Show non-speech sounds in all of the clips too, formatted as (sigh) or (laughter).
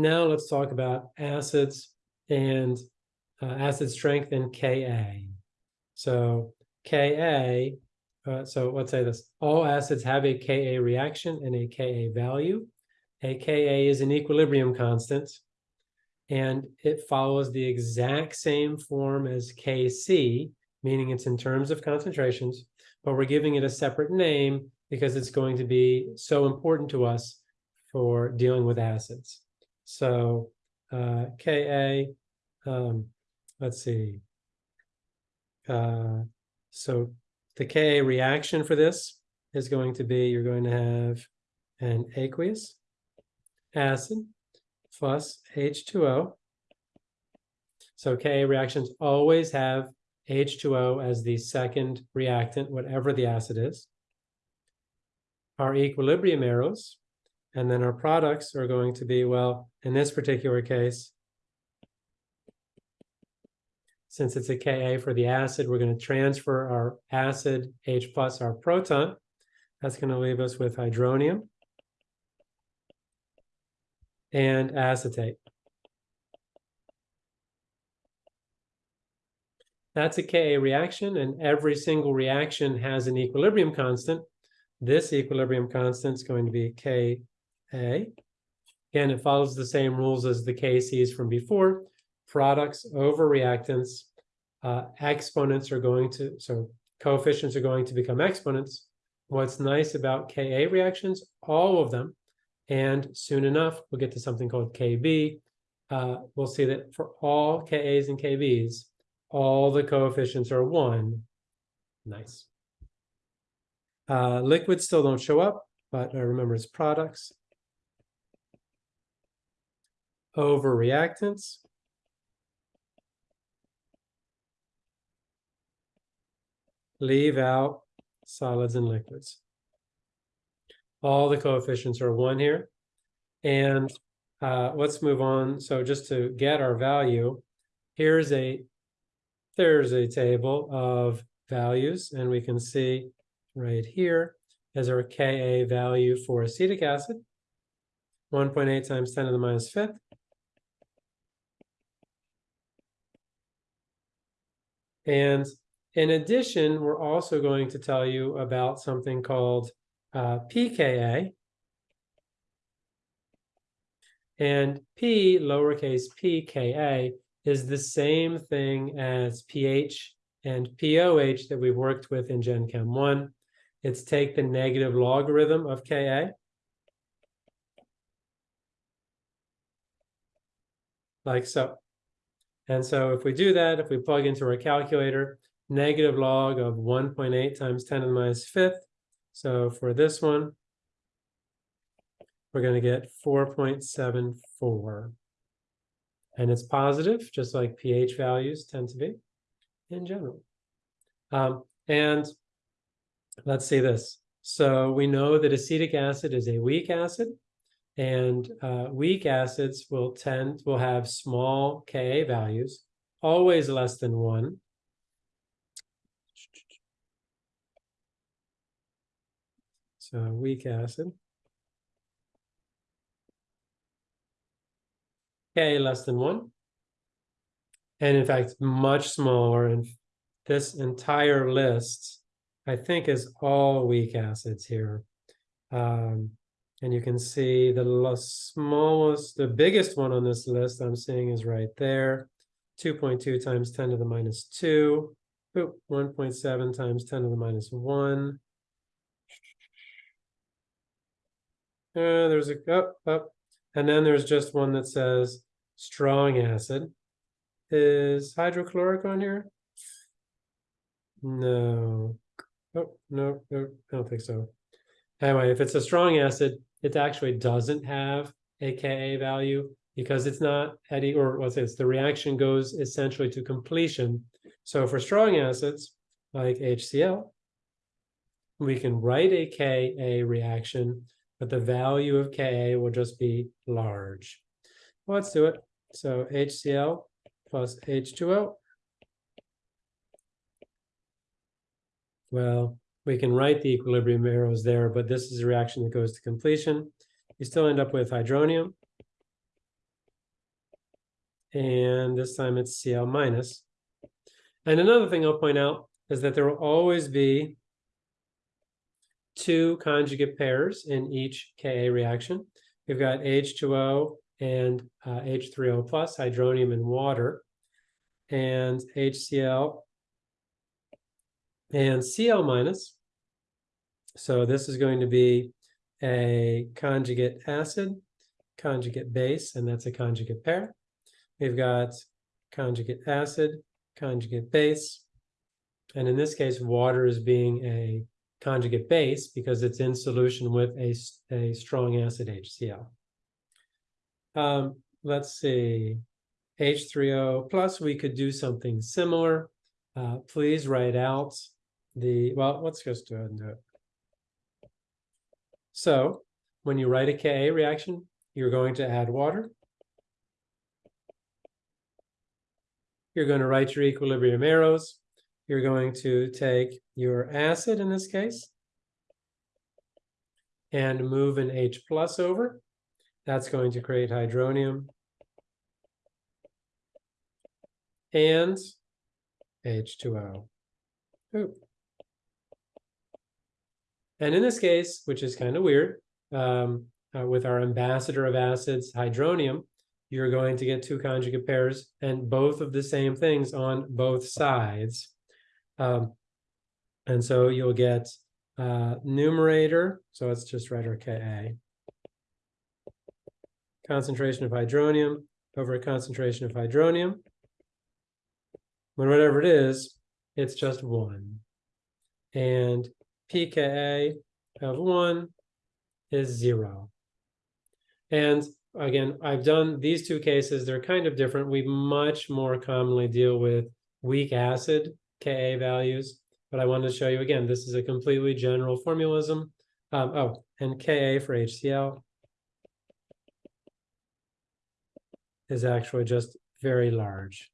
Now let's talk about acids and uh, acid strength and Ka. So Ka, uh, so let's say this, all acids have a Ka reaction and a Ka value. A Ka is an equilibrium constant, and it follows the exact same form as Kc, meaning it's in terms of concentrations, but we're giving it a separate name because it's going to be so important to us for dealing with acids. So uh, Ka, um, let's see. Uh, so the Ka reaction for this is going to be, you're going to have an aqueous acid plus H2O. So Ka reactions always have H2O as the second reactant, whatever the acid is. Our equilibrium arrows, and then our products are going to be, well, in this particular case, since it's a Ka for the acid, we're going to transfer our acid H plus our proton. That's going to leave us with hydronium and acetate. That's a Ka reaction, and every single reaction has an equilibrium constant. This equilibrium constant is going to be Ka. Again, it follows the same rules as the Kcs from before. Products over reactants, uh, exponents are going to, so coefficients are going to become exponents. What's nice about Ka reactions, all of them, and soon enough, we'll get to something called Kb. Uh, we'll see that for all Kas and Kbs, all the coefficients are one. Nice. Uh, liquids still don't show up, but uh, remember it's products. Over reactants. Leave out solids and liquids. All the coefficients are one here. And uh, let's move on. So just to get our value, here's a there's a table of values, and we can see right here is our Ka value for acetic acid, 1.8 times 10 to the minus fifth. And in addition, we're also going to tell you about something called uh, pKa. And P, lowercase pKa, is the same thing as pH and POH that we've worked with in Gen Chem 1. It's take the negative logarithm of Ka. Like so. And so if we do that, if we plug into our calculator, negative log of 1.8 times 10 to the minus fifth. So for this one, we're going to get 4.74. And it's positive, just like pH values tend to be in general. Um, and let's see this. So we know that acetic acid is a weak acid, and uh, weak acids will tend will have small Ka values, always less than one. So weak acid. K less than one. And in fact, much smaller. And this entire list, I think, is all weak acids here. Um, and you can see the smallest, the biggest one on this list I'm seeing is right there. 2.2 times 10 to the minus 2. 1.7 times 10 to the minus 1. Uh, there's a up, up, and then there's just one that says strong acid. Is hydrochloric on here? No. Oh, no, no, I don't think so. Anyway, if it's a strong acid, it actually doesn't have a Ka value because it's not at, or what's this, the reaction goes essentially to completion. So for strong acids, like HCl, we can write a Ka reaction but the value of Ka will just be large. Well, let's do it. So HCl plus H2O. Well, we can write the equilibrium arrows there, but this is a reaction that goes to completion. You still end up with hydronium and this time it's Cl minus. And another thing I'll point out is that there will always be two conjugate pairs in each Ka reaction. We've got H2O and uh, H3O plus, hydronium and water, and HCl and Cl minus. So this is going to be a conjugate acid, conjugate base, and that's a conjugate pair. We've got conjugate acid, conjugate base, and in this case, water is being a conjugate base because it's in solution with a, a strong acid HCl. Um, let's see, H3O plus, we could do something similar. Uh, please write out the, well, let's just and do it. So when you write a Ka reaction, you're going to add water. You're going to write your equilibrium arrows. You're going to take your acid in this case and move an H plus over. That's going to create hydronium and H2O. Ooh. And in this case, which is kind of weird, um, uh, with our ambassador of acids, hydronium, you're going to get two conjugate pairs and both of the same things on both sides. Um, and so you'll get uh, numerator, so let's just write our Ka. Concentration of hydronium over a concentration of hydronium. When whatever it is, it's just one. And pKa of one is zero. And again, I've done these two cases, they're kind of different. We much more commonly deal with weak acid Ka values, but I wanted to show you again, this is a completely general formulism. Um, oh, and Ka for HCl is actually just very large.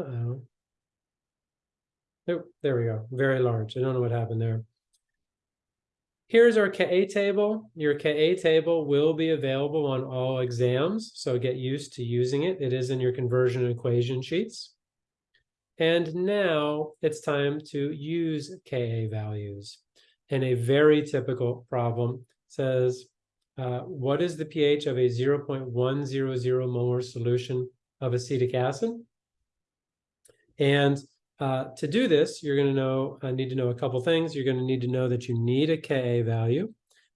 Uh-oh. Oh, there we go. Very large. I don't know what happened there. Here's our Ka table. Your Ka table will be available on all exams, so get used to using it. It is in your conversion equation sheets. And now it's time to use Ka values. And a very typical problem says, uh, what is the pH of a 0.100 molar solution of acetic acid? And uh, to do this, you're going to know, uh, need to know a couple things. You're going to need to know that you need a Ka value,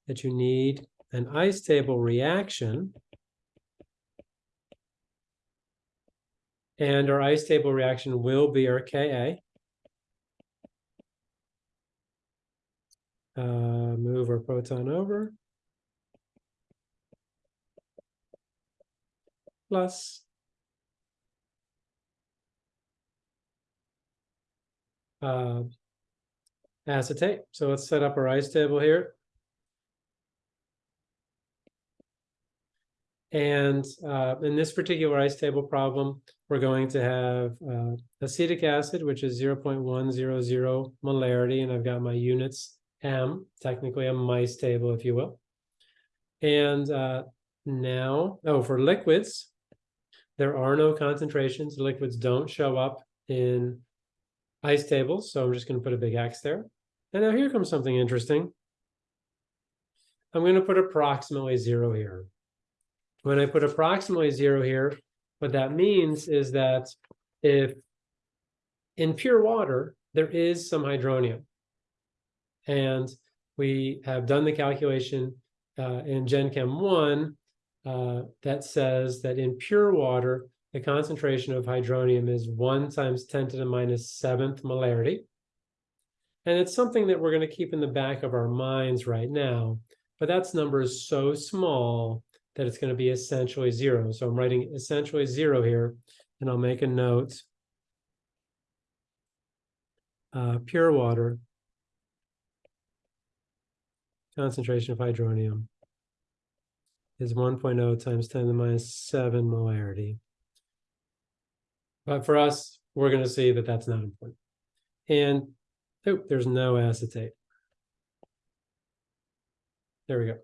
that you need an ice table reaction. And our ice table reaction will be our Ka. Uh, move our proton over. Plus uh, acetate. So let's set up our ice table here. And uh, in this particular ice table problem, we're going to have uh, acetic acid, which is 0.100 molarity, and I've got my units M, technically a mice table, if you will. And uh, now, oh, for liquids, there are no concentrations. Liquids don't show up in ice tables. So I'm just going to put a big X there. And now here comes something interesting. I'm going to put approximately zero here. When I put approximately zero here, what that means is that if in pure water, there is some hydronium. And we have done the calculation uh, in Gen Chem 1 uh, that says that in pure water, the concentration of hydronium is 1 times 10 to the minus minus seventh molarity. And it's something that we're going to keep in the back of our minds right now. But that number is so small that it's going to be essentially zero. So I'm writing essentially zero here, and I'll make a note. Uh, pure water, concentration of hydronium is 1.0 times 10 to the minus 7 molarity. But for us, we're going to see that that's not important. And oh, there's no acetate. There we go.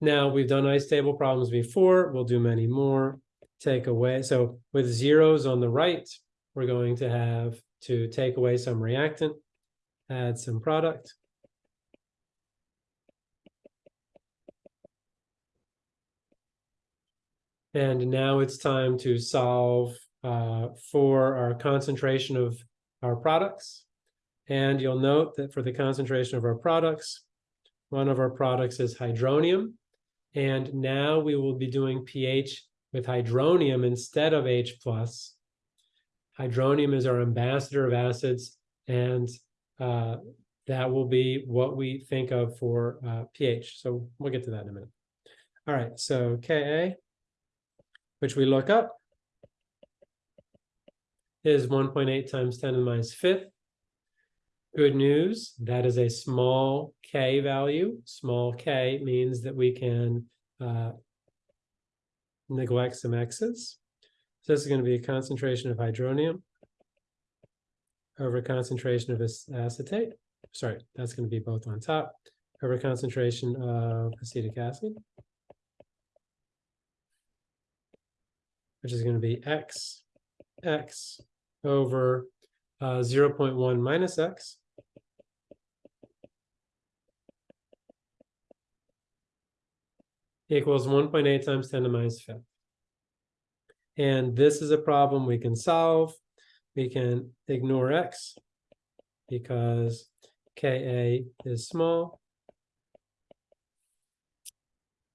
Now, we've done ice table problems before, we'll do many more. Take away, so with zeros on the right, we're going to have to take away some reactant, add some product. And now it's time to solve uh, for our concentration of our products. And you'll note that for the concentration of our products, one of our products is hydronium. And now we will be doing pH with hydronium instead of H plus. Hydronium is our ambassador of acids, and uh, that will be what we think of for uh, pH. So we'll get to that in a minute. All right, so Ka, which we look up, is 1.8 times 10 to the minus fifth. Good news, that is a small k value. Small k means that we can uh, neglect some x's. So this is going to be a concentration of hydronium over concentration of acetate. Sorry, that's going to be both on top over concentration of acetic acid, which is going to be x, x over uh, 0.1 minus x equals 1.8 times 10 to minus fifth. And this is a problem we can solve. We can ignore x because Ka is small.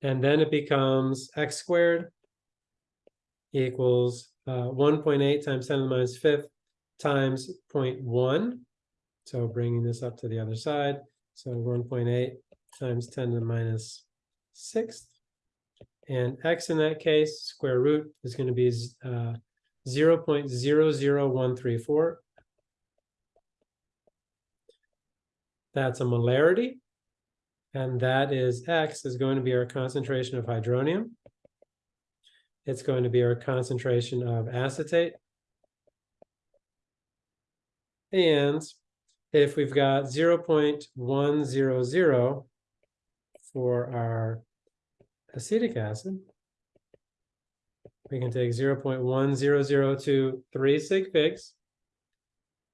And then it becomes x squared equals uh, 1.8 times 10 to the minus fifth times 0.1. So bringing this up to the other side. So 1.8 times 10 to the minus sixth. And x in that case, square root is going to be uh, 0 0.00134. That's a molarity. And that is x is going to be our concentration of hydronium. It's going to be our concentration of acetate. And if we've got 0 0.100 for our acetic acid, we can take 0.10023 sig figs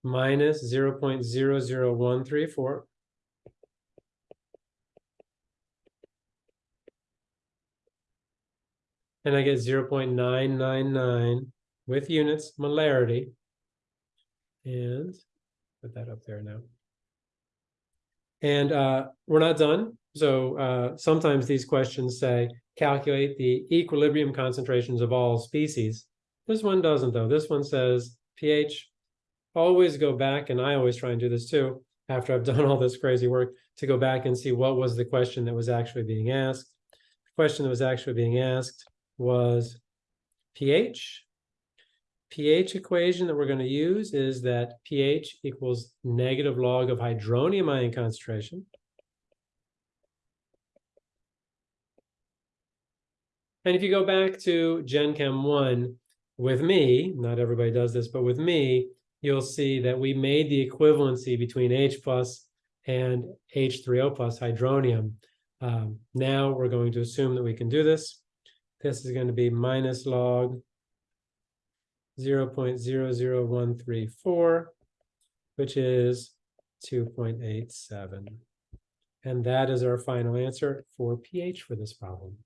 minus 0.00134. And I get 0.999 with units molarity. And put that up there now. And uh, we're not done. So uh, sometimes these questions say, calculate the equilibrium concentrations of all species. This one doesn't though. This one says pH. Always go back, and I always try and do this too, after I've (laughs) done all this crazy work, to go back and see what was the question that was actually being asked. The question that was actually being asked was pH. pH equation that we're going to use is that pH equals negative log of hydronium ion concentration And if you go back to Gen Chem 1 with me, not everybody does this, but with me, you'll see that we made the equivalency between H plus and H3O plus hydronium. Um, now we're going to assume that we can do this. This is going to be minus log 0 0.00134, which is 2.87. And that is our final answer for pH for this problem.